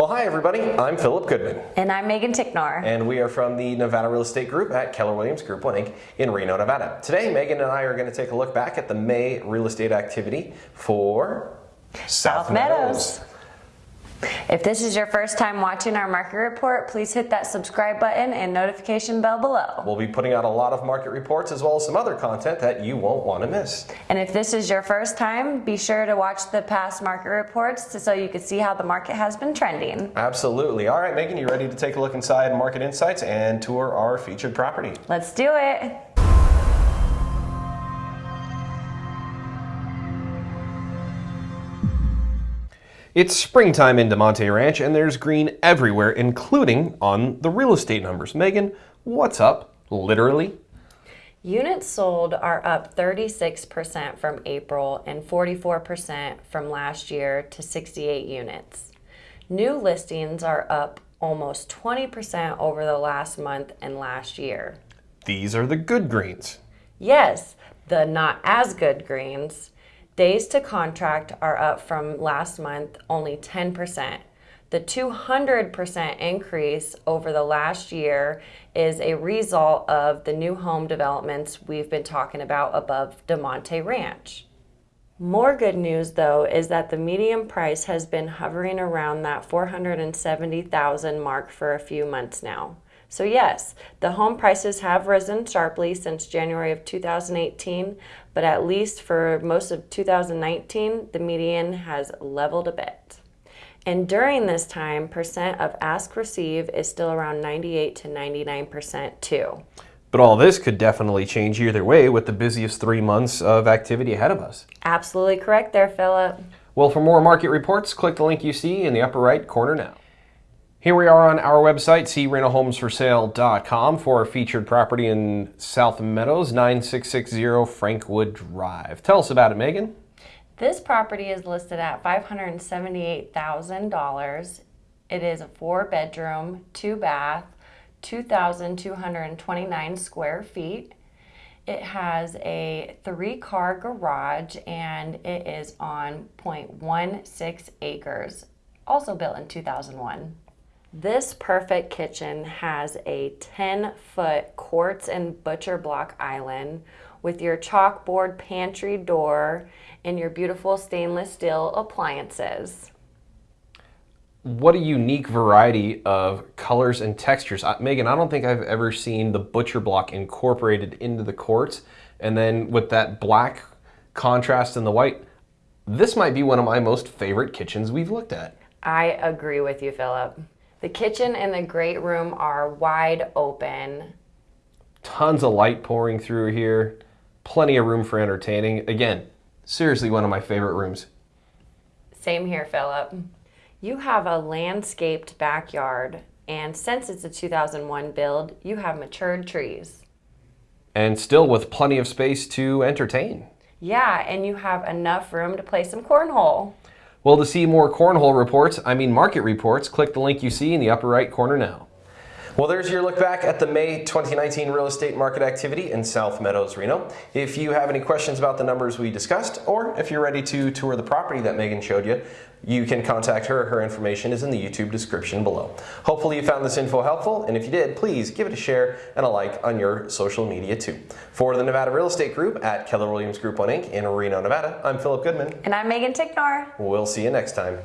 Well, hi everybody. I'm Philip Goodman. And I'm Megan Ticknor. And we are from the Nevada Real Estate Group at Keller Williams Group 1 Inc. in Reno, Nevada. Today, Megan and I are going to take a look back at the May real estate activity for South, South Meadows. Meadows. If this is your first time watching our market report, please hit that subscribe button and notification bell below. We'll be putting out a lot of market reports as well as some other content that you won't want to miss. And if this is your first time, be sure to watch the past market reports so you can see how the market has been trending. Absolutely. All right, Megan, you ready to take a look inside Market Insights and tour our featured property? Let's do it. It's springtime in Damonte Ranch and there's green everywhere, including on the real estate numbers. Megan, what's up, literally? Units sold are up 36% from April and 44% from last year to 68 units. New listings are up almost 20% over the last month and last year. These are the good greens. Yes, the not as good greens. Days to contract are up from last month only 10%. The 200% increase over the last year is a result of the new home developments we've been talking about above Damonte Ranch. More good news though is that the median price has been hovering around that 470,000 mark for a few months now. So yes, the home prices have risen sharply since January of 2018, but at least for most of 2019, the median has leveled a bit. And during this time, percent of ask receive is still around 98 to 99% too. But all this could definitely change either way with the busiest three months of activity ahead of us. Absolutely correct there, Philip. Well, for more market reports, click the link you see in the upper right corner now. Here we are on our website, crentalhomesforsale.com for our featured property in South Meadows, 9660 Frankwood Drive. Tell us about it, Megan. This property is listed at $578,000. It is a four bedroom, two bath, 2,229 square feet. It has a three car garage and it is on 0.16 acres, also built in 2001. This perfect kitchen has a 10 foot quartz and butcher block island with your chalkboard pantry door and your beautiful stainless steel appliances. What a unique variety of colors and textures. Uh, Megan, I don't think I've ever seen the butcher block incorporated into the quartz. And then with that black contrast and the white, this might be one of my most favorite kitchens we've looked at. I agree with you, Philip. The kitchen and the great room are wide open. Tons of light pouring through here. Plenty of room for entertaining. Again, seriously one of my favorite rooms. Same here, Philip. You have a landscaped backyard, and since it's a 2001 build, you have matured trees. And still with plenty of space to entertain. Yeah, and you have enough room to play some cornhole. Well, to see more cornhole reports, I mean market reports, click the link you see in the upper right corner now. Well, there's your look back at the May 2019 real estate market activity in South Meadows, Reno. If you have any questions about the numbers we discussed, or if you're ready to tour the property that Megan showed you, you can contact her. Her information is in the YouTube description below. Hopefully you found this info helpful, and if you did, please give it a share and a like on your social media too. For the Nevada Real Estate Group at Keller Williams Group 1 Inc. in Reno, Nevada, I'm Philip Goodman. And I'm Megan Ticknor. We'll see you next time.